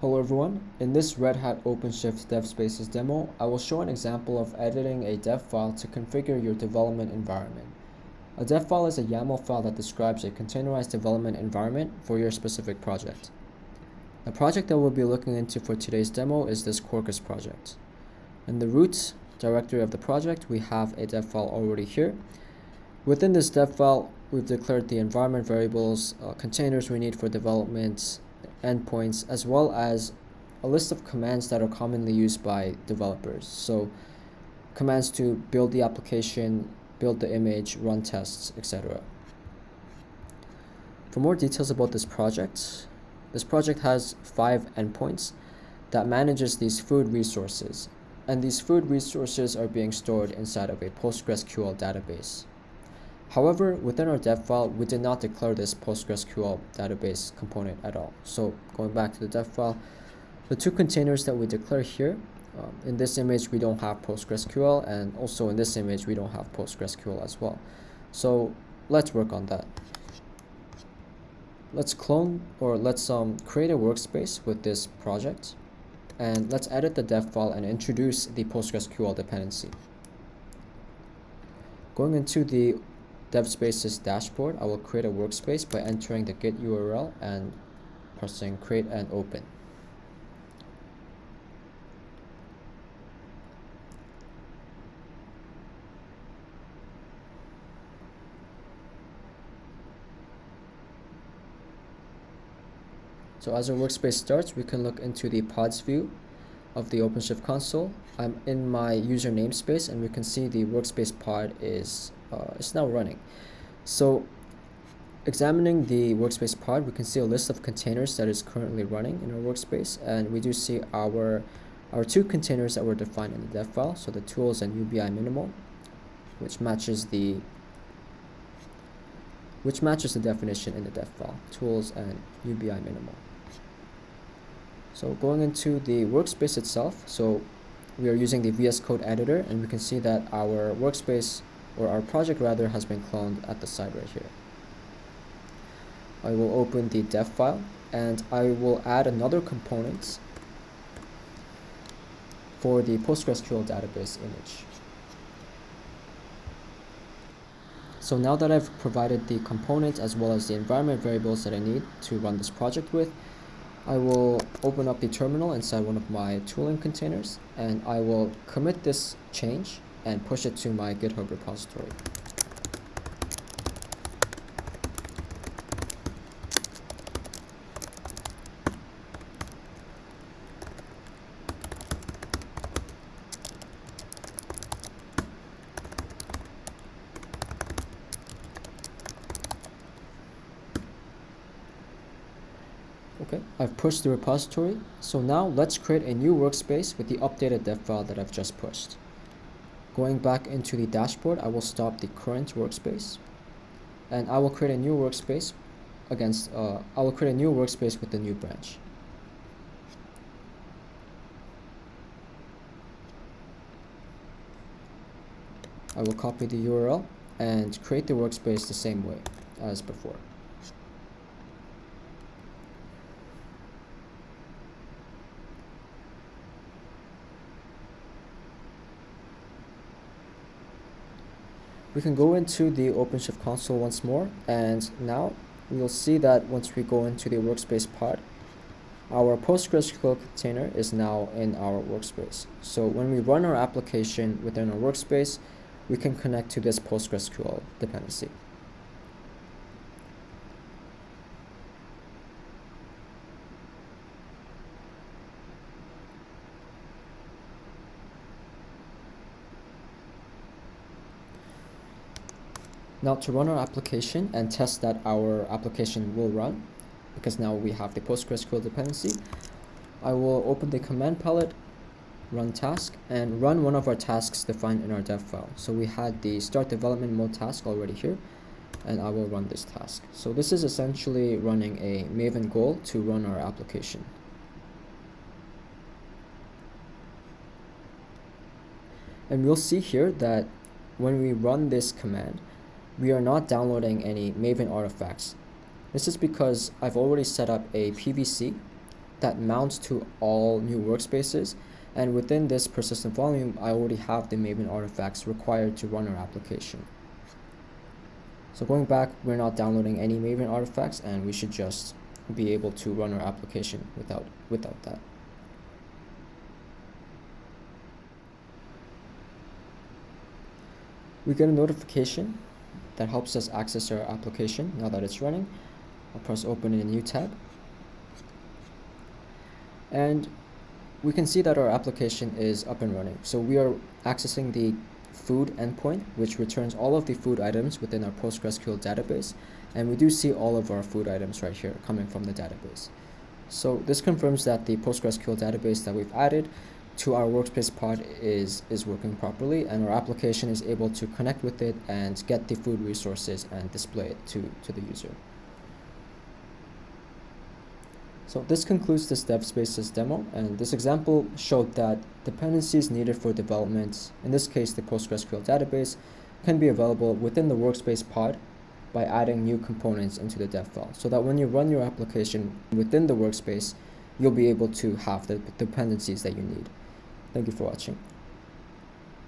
Hello everyone, in this Red Hat OpenShift Dev Spaces demo, I will show an example of editing a dev file to configure your development environment. A dev file is a YAML file that describes a containerized development environment for your specific project. The project that we'll be looking into for today's demo is this Quarkus project. In the root directory of the project, we have a dev file already here. Within this dev file, we've declared the environment variables, uh, containers we need for development, endpoints as well as a list of commands that are commonly used by developers. So commands to build the application, build the image, run tests, etc. For more details about this project, this project has five endpoints that manages these food resources. And these food resources are being stored inside of a PostgreSQL database. However, within our dev file, we did not declare this PostgreSQL database component at all. So going back to the dev file, the two containers that we declare here, um, in this image, we don't have PostgreSQL, and also in this image, we don't have PostgreSQL as well. So let's work on that. Let's clone or let's um, create a workspace with this project. And let's edit the dev file and introduce the PostgreSQL dependency. Going into the DevSpaces dashboard, I will create a workspace by entering the git URL and pressing create and open. So as our workspace starts, we can look into the pods view of the OpenShift console. I'm in my user namespace and we can see the workspace pod is uh, is now running. So examining the workspace pod, we can see a list of containers that is currently running in our workspace, and we do see our our two containers that were defined in the dev file, so the tools and UBI minimal, which matches the which matches the definition in the dev file, tools and UBI minimal. So going into the workspace itself, so we are using the VS Code editor, and we can see that our workspace or our project rather has been cloned at the side right here. I will open the dev file and I will add another component for the PostgreSQL database image. So now that I've provided the component as well as the environment variables that I need to run this project with, I will open up the terminal inside one of my tooling containers and I will commit this change and push it to my GitHub repository. Okay, I've pushed the repository. So now let's create a new workspace with the updated dev file that I've just pushed. Going back into the dashboard, I will stop the current workspace and I will create a new workspace against, uh, I will create a new workspace with the new branch. I will copy the URL and create the workspace the same way as before. We can go into the OpenShift console once more and now we'll see that once we go into the workspace pod our PostgreSQL container is now in our workspace. So when we run our application within our workspace, we can connect to this PostgreSQL dependency. Now to run our application and test that our application will run, because now we have the PostgreSQL dependency, I will open the command palette, run task, and run one of our tasks defined in our dev file. So we had the start development mode task already here, and I will run this task. So this is essentially running a Maven goal to run our application. And we'll see here that when we run this command, we are not downloading any Maven artifacts. This is because I've already set up a PVC that mounts to all new workspaces. And within this persistent volume, I already have the Maven artifacts required to run our application. So going back, we're not downloading any Maven artifacts and we should just be able to run our application without, without that. We get a notification that helps us access our application now that it's running. I'll press open in a new tab. And we can see that our application is up and running. So we are accessing the food endpoint, which returns all of the food items within our PostgreSQL database. And we do see all of our food items right here coming from the database. So this confirms that the PostgreSQL database that we've added to our workspace pod is, is working properly and our application is able to connect with it and get the food resources and display it to, to the user. So this concludes this dev spaces demo, and this example showed that dependencies needed for development, in this case the PostgreSQL database, can be available within the workspace pod by adding new components into the dev file, so that when you run your application within the workspace, you'll be able to have the dependencies that you need. Thank you for watching.